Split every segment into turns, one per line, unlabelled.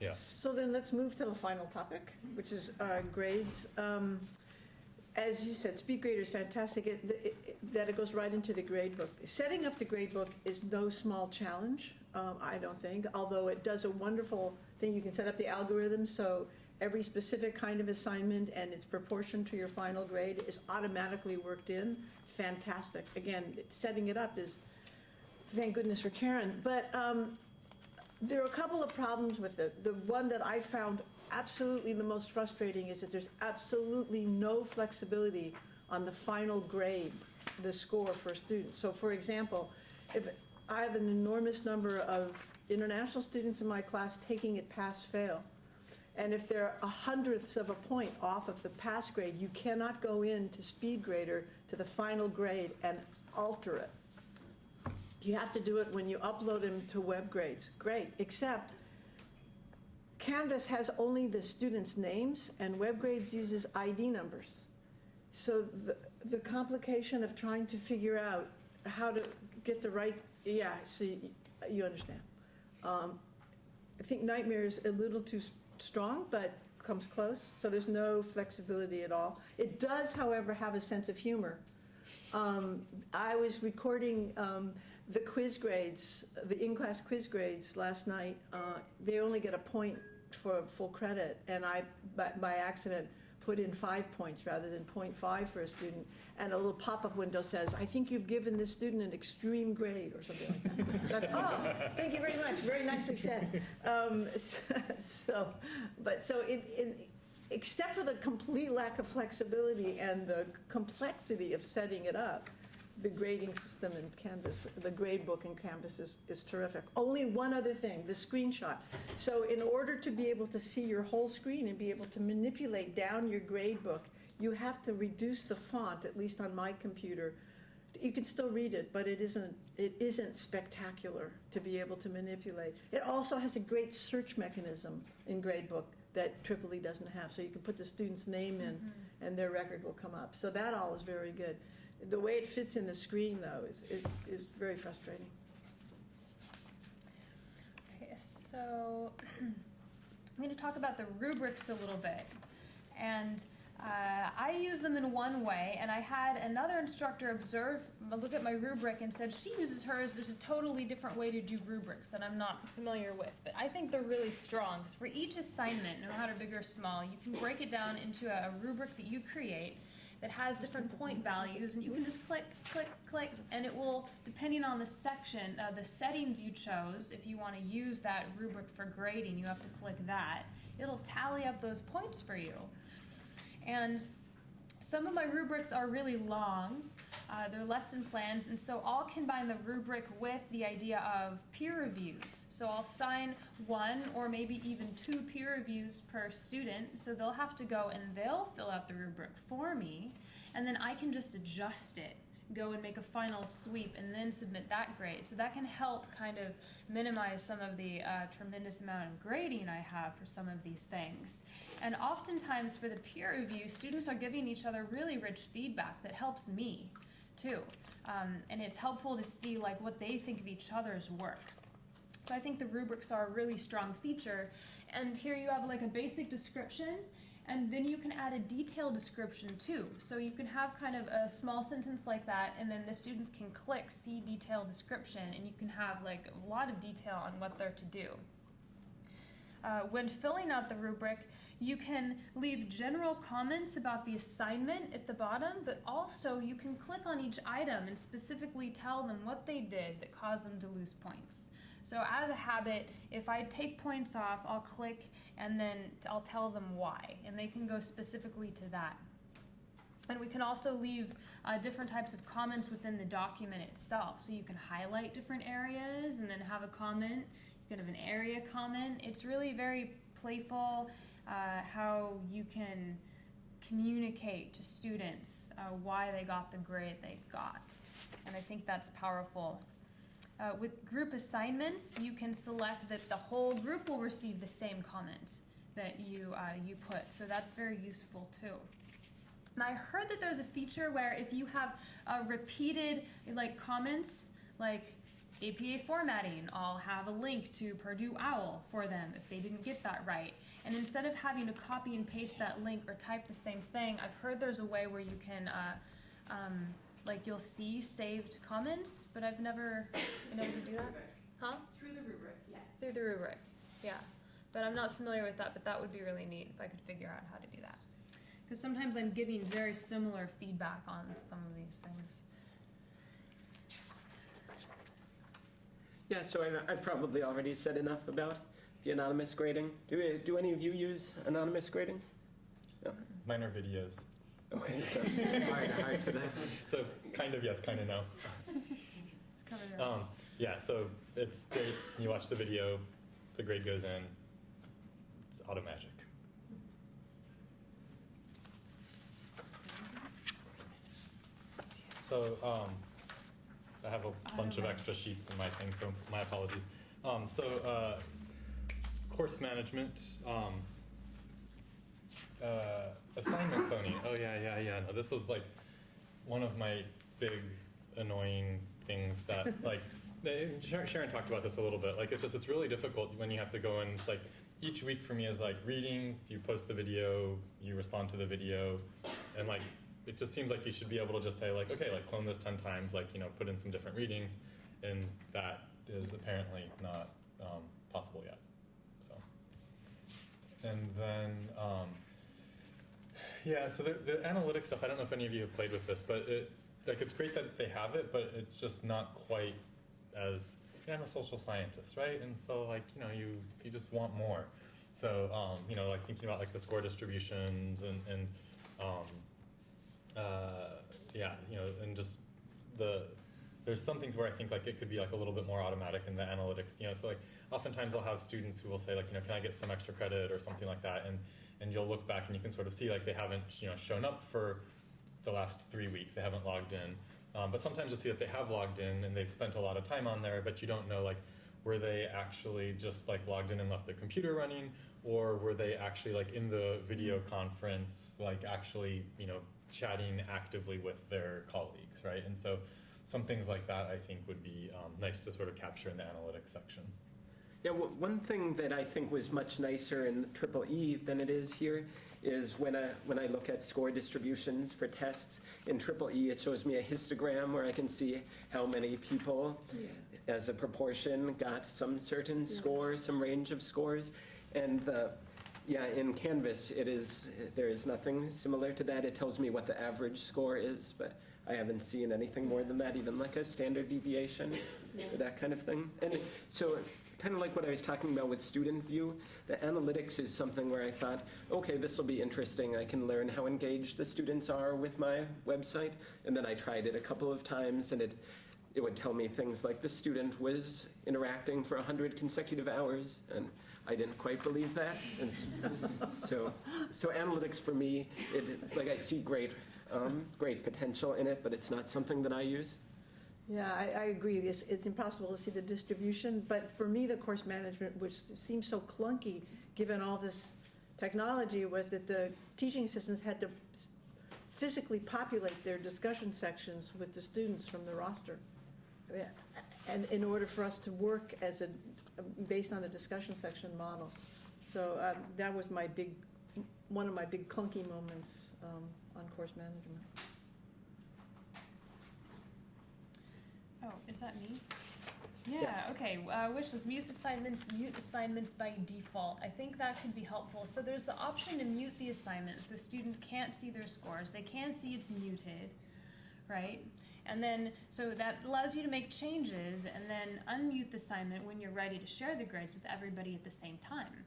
Yeah.
So then let's move to the final topic, which is uh, grades. Um, As you said, speed grader is fantastic, it- it- that it goes right into the grade book. Setting up the grade book is no small challenge, um, I don't think, although it does a wonderful thing. You can set up the algorithm, so every specific kind of assignment and its proportion to your final grade is automatically worked in. Fantastic. Again, setting it up is, thank goodness for Karen. But um, there are a couple of problems with it. The one that I found absolutely the most frustrating is that there's absolutely no flexibility on the final grade, the score for a student. So for example, if I have an enormous number of international students in my class taking it pass-fail, and if they're a hundredths of a point off of the pass grade, you cannot go into speed grader to the final grade and alter it. You have to do it when you upload them to web grades. Great, except Canvas has only the students' names and web grades uses ID numbers. So the, the complication of trying to figure out how to get the right, yeah, so you, you understand. Um, I think nightmare is a little too strong, but comes close, so there's no flexibility at all. It does, however, have a sense of humor. Um, I was recording um, the quiz grades, the in-class quiz grades last night. Uh, They only get a point for full credit, and I, by by accident, put in five points rather than 0.5 for a student. And a little pop-up window says, I think you've given this student an extreme grade, or something like that. Oh, thank you very much, very nicely said. Um, So, but, so except for the complete lack of flexibility and the complexity of setting it up, the grading system in Canvas, the grade book in Canvas is, is terrific. Only one other thing, the screenshot. So in order to be able to see your whole screen and be able to manipulate down your grade book, you have to reduce the font, at least on my computer. You can still read it, but it isn't, it isn't spectacular to be able to manipulate. It also has a great search mechanism in gradebook that Triple E doesn't have. So you can put the student's name in mm-hmm. and their record will come up. So that all is very good. The way it fits in the screen though is, is, is very frustrating.
Okay, so I'm going to talk about the rubrics a little bit. And uh, I use them in one way, and I had another instructor observe, look at my rubric, and said she uses hers. There's a totally different way to do rubrics that I'm not familiar with. But I think they're really strong because for each assignment, no matter big or small, you can break it down into a, a rubric that you create that has different point values and you can just click click click and it will depending on the section uh, the settings you chose if you want to use that rubric for grading you have to click that it'll tally up those points for you and some of my rubrics are really long. Uh, they're lesson plans and so I'll combine the rubric with the idea of peer reviews. So I'll sign one or maybe even two peer reviews per student so they'll have to go and they'll fill out the rubric for me and then I can just adjust it go and make a final sweep and then submit that grade so that can help kind of minimize some of the uh, tremendous amount of grading I have for some of these things and oftentimes for the peer review students are giving each other really rich feedback that helps me too. Um, and it's helpful to see like what they think of each other's work. So I think the rubrics are a really strong feature. And here you have like a basic description and then you can add a detailed description too. So you can have kind of a small sentence like that and then the students can click see detailed description and you can have like a lot of detail on what they're to do. Uh, when filling out the rubric, you can leave general comments about the assignment at the bottom, but also you can click on each item and specifically tell them what they did that caused them to lose points. So as a habit, if I take points off, I'll click and then I'll tell them why, and they can go specifically to that. And we can also leave uh, different types of comments within the document itself. So you can highlight different areas and then have a comment. You can have an area comment. It's really very playful uh, how you can communicate to students uh, why they got the grade they got. And I think that's powerful. Uh, with group assignments, you can select that the whole group will receive the same comment that you, uh, you put. So that's very useful too. And I heard that there's a feature where if you have uh, repeated like comments, like APA formatting, I'll have a link to Purdue OWL for them if they didn't get that right. And instead of having to copy and paste that link or type the same thing, I've heard there's a way where you can, uh, um, like you'll see saved comments, but I've never been able to do that. Huh?
Through the rubric, yes.
Through the rubric, yeah. But I'm not familiar with that, but that would be really neat if I could figure out how to do that. Because sometimes I'm giving very similar feedback on some of these things.
Yeah, so I've, I've probably already said enough about the anonymous grading. Do, do any of you use anonymous grading?
Minor videos.
Okay, so hard, hard for that.
So kind of yes, kind of no.
It's kind of
Um, yeah, so it's great. You watch the video, the grade goes in. It's auto magic. So um, I have a bunch of extra sheets in my thing, so my apologies. Um, so uh, course management. Um, uh, assignment cloning. Oh yeah, yeah, yeah. No, this was like one of my big annoying things that like Sharon, Sharon talked about this a little bit. Like it's just it's really difficult when you have to go and it's like each week for me is like readings. You post the video, you respond to the video, and like it just seems like you should be able to just say like okay, like clone this ten times, like you know put in some different readings, and that is apparently not um, possible yet. So and then. Um, yeah, so the, the analytics stuff, I don't know if any of you have played with this, but it, like it's great that they have it, but it's just not quite as, you know, I'm a social scientist, right? And so like, you know, you, you just want more. So, um, you know, like thinking about like the score distributions and, and um, uh, yeah, you know, and just the, there's some things where I think like it could be like a little bit more automatic in the analytics, you know, so like oftentimes I'll have students who will say like, you know, can I get some extra credit or something like that? And, and you'll look back and you can sort of see like they haven't, you know, shown up for the last three weeks, they haven't logged in. Um, but sometimes you'll see that they have logged in and they've spent a lot of time on there, but you don't know like, were they actually just like logged in and left the computer running? Or were they actually like in the video conference, like actually, you know, chatting actively with their colleagues, right? And so some things like that I think would be um, nice to sort of capture in the analytics section.
Yeah, one thing that I think was much nicer in Triple E than it is here is when I, when I look at score distributions for tests, in Triple E, it shows me a histogram where I can see how many people as a proportion got some certain score, some range of scores. And the, yeah, in Canvas, it is, there is nothing similar to that. It tells me what the average score is, but I haven't seen anything more than that, even like a standard deviation or that kind of thing. And so, kind of like what I was talking about with student view, the analytics is something where I thought, okay, this will be interesting. I can learn how engaged the students are with my website. And then I tried it a couple of times, and it it would tell me things like the student was interacting for 100 consecutive hours, and I didn't quite believe that. And so, so analytics for me, it, like I see great, um, great potential in it, but it's not something that I use.
Yeah, I, I agree. It's, it's impossible to see the distribution, but for me, the course management, which seems so clunky, given all this technology, was that the teaching assistants had to physically populate their discussion sections with the students from the roster. Yeah, And in order for us to work as a, based on a discussion section model. So um, that was my big, one of my big clunky moments um, on course management.
Oh, is that me? Yeah, okay, uh, wish list, mute assignments, mute assignments by default. I think that could be helpful. So there's the option to mute the assignment, so students can't see their scores. They can see it's muted, right? And then, so that allows you to make changes and then unmute the assignment when you're ready to share the grades with everybody at the same time.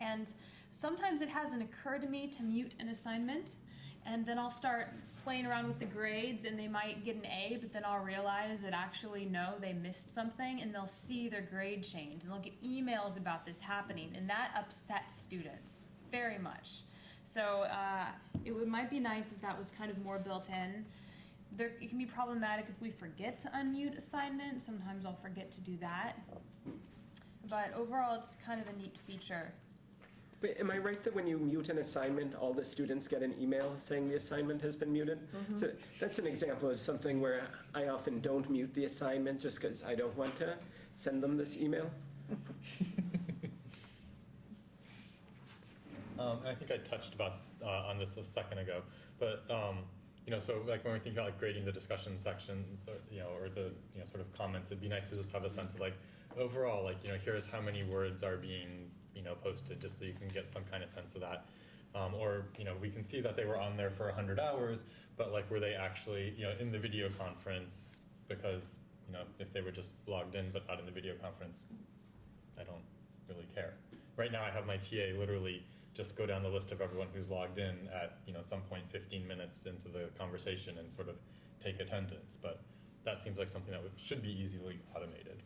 And sometimes it hasn't occurred to me to mute an assignment, and then I'll start playing around with the grades, and they might get an A, but then I'll realize that actually no, they missed something, and they'll see their grade change, and they'll get emails about this happening, and that upsets students very much. So uh, it would, might be nice if that was kind of more built in. There, it can be problematic if we forget to unmute assignment. Sometimes I'll forget to do that. But overall, it's kind of a neat feature.
But am I right that when you mute an assignment, all the students get an email saying the assignment has been muted? So that's an example of something where I often don't mute the assignment just because I don't want to send them this email.
Um, and I think I touched about uh, on this a second ago, but um, you know, so like when we think about like grading the discussion sections, or, you know, or the you know sort of comments, it'd be nice to just have a sense of like overall, like you know, here's how many words are being you know posted, just so you can get some kind of sense of that. Um, or you know, we can see that they were on there for 100 hours, but like were they actually you know in the video conference? Because you know, if they were just logged in but not in the video conference, I don't really care. Right now, I have my TA literally just go down the list of everyone who's logged in at you know some point 15 minutes into the conversation and sort of take attendance. But that seems like something that should be easily automated.